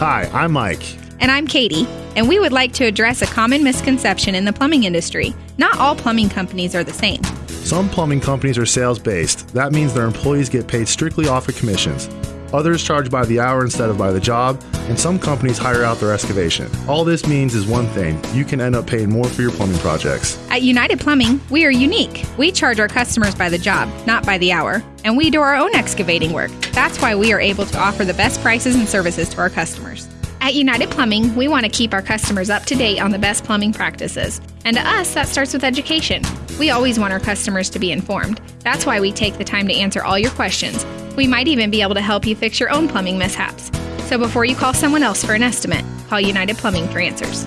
Hi, I'm Mike. And I'm Katie, and we would like to address a common misconception in the plumbing industry. Not all plumbing companies are the same. Some plumbing companies are sales based. That means their employees get paid strictly off of commissions. Others charge by the hour instead of by the job, and some companies hire out their excavation. All this means is one thing you can end up paying more for your plumbing projects. At United Plumbing, we are unique. We charge our customers by the job, not by the hour, and we do our own excavating work. That's why we are able to offer the best prices and services to our customers. At United Plumbing, we want to keep our customers up to date on the best plumbing practices. And to us, that starts with education. We always want our customers to be informed. That's why we take the time to answer all your questions. We might even be able to help you fix your own plumbing mishaps. So before you call someone else for an estimate, call United Plumbing for answers.